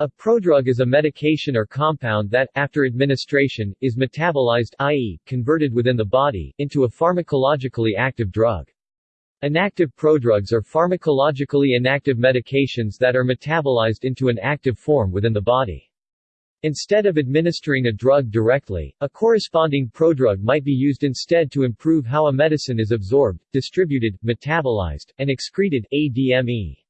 A prodrug is a medication or compound that, after administration, is metabolized i.e., converted within the body, into a pharmacologically active drug. Inactive prodrugs are pharmacologically inactive medications that are metabolized into an active form within the body. Instead of administering a drug directly, a corresponding prodrug might be used instead to improve how a medicine is absorbed, distributed, metabolized, and excreted ADME.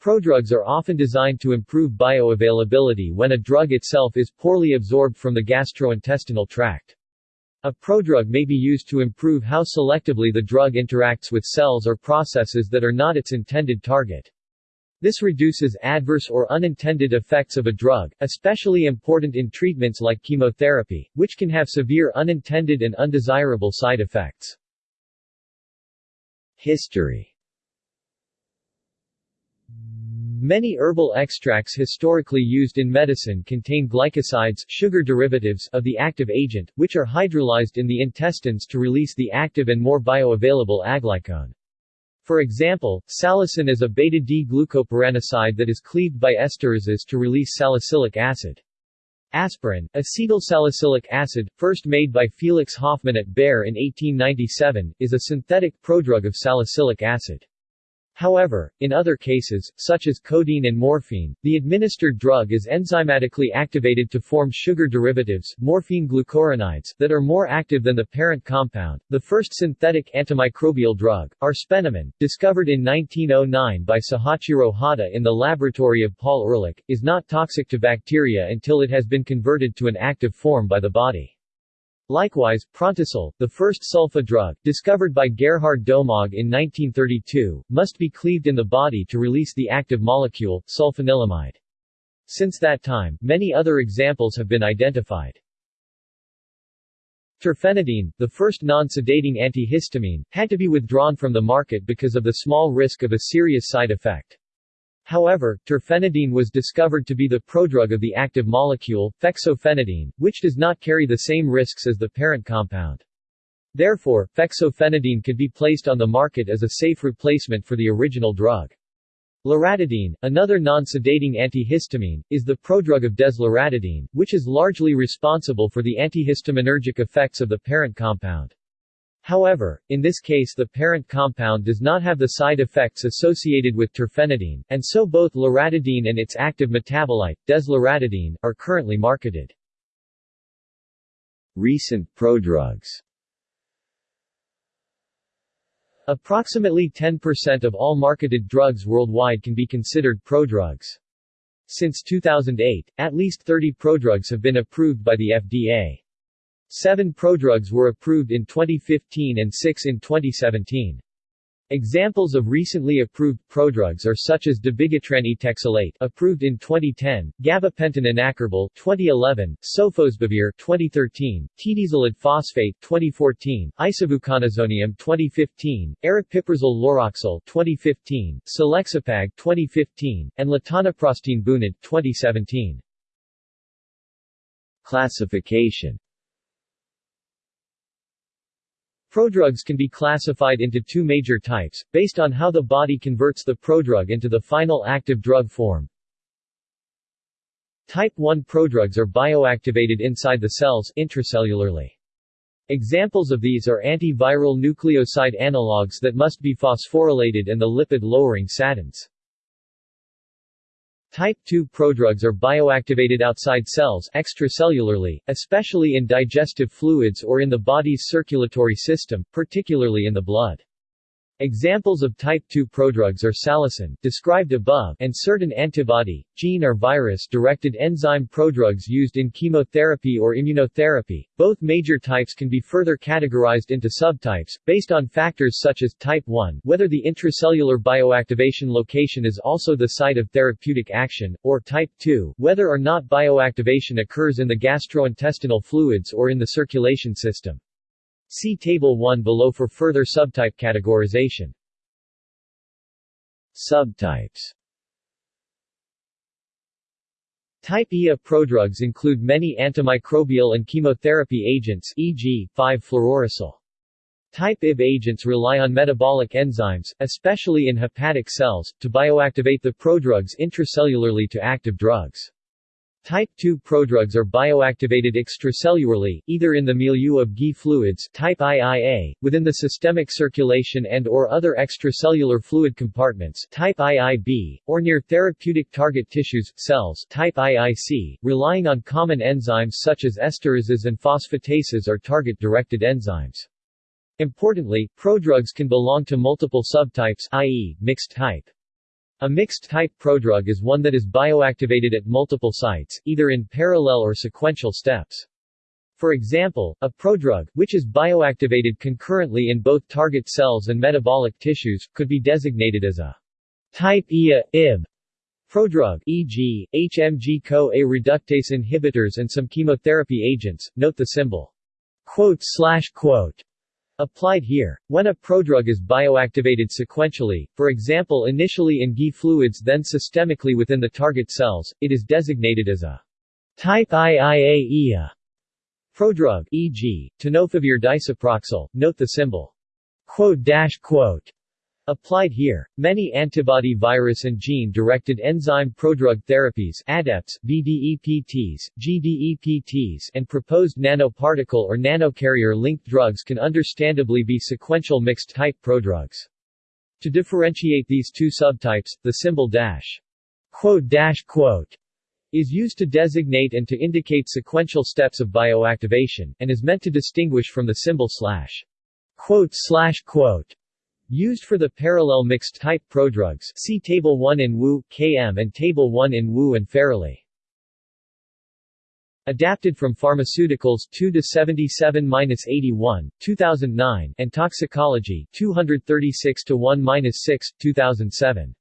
Prodrugs are often designed to improve bioavailability when a drug itself is poorly absorbed from the gastrointestinal tract. A prodrug may be used to improve how selectively the drug interacts with cells or processes that are not its intended target. This reduces adverse or unintended effects of a drug, especially important in treatments like chemotherapy, which can have severe unintended and undesirable side effects. History Many herbal extracts historically used in medicine contain glycosides sugar derivatives of the active agent, which are hydrolyzed in the intestines to release the active and more bioavailable aglycone. For example, salicin is a beta-D-glucopyranoside that is cleaved by esterases to release salicylic acid. Aspirin, acetylsalicylic acid, first made by Felix Hoffmann at Bayer in 1897, is a synthetic prodrug of salicylic acid. However, in other cases, such as codeine and morphine, the administered drug is enzymatically activated to form sugar derivatives, morphine glucuronides, that are more active than the parent compound. The first synthetic antimicrobial drug, arsphenamine, discovered in 1909 by Sahachiro Hata in the laboratory of Paul Ehrlich, is not toxic to bacteria until it has been converted to an active form by the body. Likewise, Prontosil, the first sulfa drug, discovered by Gerhard Domagk in 1932, must be cleaved in the body to release the active molecule, sulfanilamide. Since that time, many other examples have been identified. Terfenadine, the first non-sedating antihistamine, had to be withdrawn from the market because of the small risk of a serious side effect. However, terfenadine was discovered to be the prodrug of the active molecule, fexofenadine, which does not carry the same risks as the parent compound. Therefore, fexofenadine could be placed on the market as a safe replacement for the original drug. Loratadine, another non-sedating antihistamine, is the prodrug of desloratadine, which is largely responsible for the antihistaminergic effects of the parent compound. However, in this case the parent compound does not have the side effects associated with terfenadine, and so both loratadine and its active metabolite, desloratadine, are currently marketed. Recent prodrugs Approximately 10% of all marketed drugs worldwide can be considered prodrugs. Since 2008, at least 30 prodrugs have been approved by the FDA. Seven prodrugs were approved in 2015 and six in 2017. Examples of recently approved prodrugs are such as dabigatran etexylate approved in 2010, gabapentin enacarbil 2011, sofosbuvir 2013, tedizolid phosphate 2014, isavuconazonium 2015, aripiprazole lauroxil 2015, selexipag 2015, and latanoprostene bunod 2017. Classification Prodrugs can be classified into two major types, based on how the body converts the prodrug into the final active drug form. Type 1 prodrugs are bioactivated inside the cells intracellularly. Examples of these are antiviral nucleoside analogues that must be phosphorylated and the lipid-lowering statins. Type 2 prodrugs are bioactivated outside cells extracellularly, especially in digestive fluids or in the body's circulatory system, particularly in the blood. Examples of type 2 prodrugs are salicin, described above, and certain antibody, gene or virus-directed enzyme prodrugs used in chemotherapy or immunotherapy. Both major types can be further categorized into subtypes, based on factors such as type 1 whether the intracellular bioactivation location is also the site of therapeutic action, or type 2 whether or not bioactivation occurs in the gastrointestinal fluids or in the circulation system. See Table 1 below for further subtype categorization. Subtypes Type Ia prodrugs include many antimicrobial and chemotherapy agents e.g., 5-fluorouracil. Type IB agents rely on metabolic enzymes, especially in hepatic cells, to bioactivate the prodrugs intracellularly to active drugs. Type II prodrugs are bioactivated extracellularly, either in the milieu of GI fluids type IIA, within the systemic circulation and or other extracellular fluid compartments type IIB, or near therapeutic target tissues cells type IIC, relying on common enzymes such as esterases and phosphatases or target-directed enzymes. Importantly, prodrugs can belong to multiple subtypes i.e., mixed type. A mixed-type prodrug is one that is bioactivated at multiple sites, either in parallel or sequential steps. For example, a prodrug, which is bioactivated concurrently in both target cells and metabolic tissues, could be designated as a type IA, IB prodrug e.g., HMG-CoA reductase inhibitors and some chemotherapy agents. Note the symbol quote slash quote Applied here. When a prodrug is bioactivated sequentially, for example initially in GI fluids then systemically within the target cells, it is designated as a type IIA prodrug e.g., tenofovir disoproxil, note the symbol quote quote Applied here, many antibody virus and gene-directed enzyme prodrug therapies ADEPTs, VDEPTs, GDEPTs and proposed nanoparticle or nanocarrier-linked drugs can understandably be sequential mixed-type prodrugs. To differentiate these two subtypes, the symbol dash quote dash quote is used to designate and to indicate sequential steps of bioactivation, and is meant to distinguish from the symbol slash quote slash quote Used for the parallel mixed-type prodrugs see Table 1 in Wu, KM and Table 1 in Wu and Farrelly. Adapted from Pharmaceuticals 2-77-81, 2009 and Toxicology 236-1-6, 2007.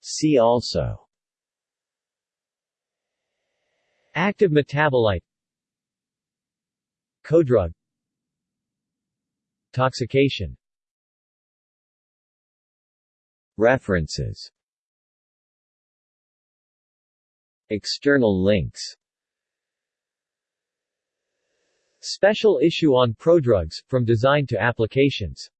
See also Active metabolite Codrug Toxication. References. External links. Special issue on prodrugs, from design to applications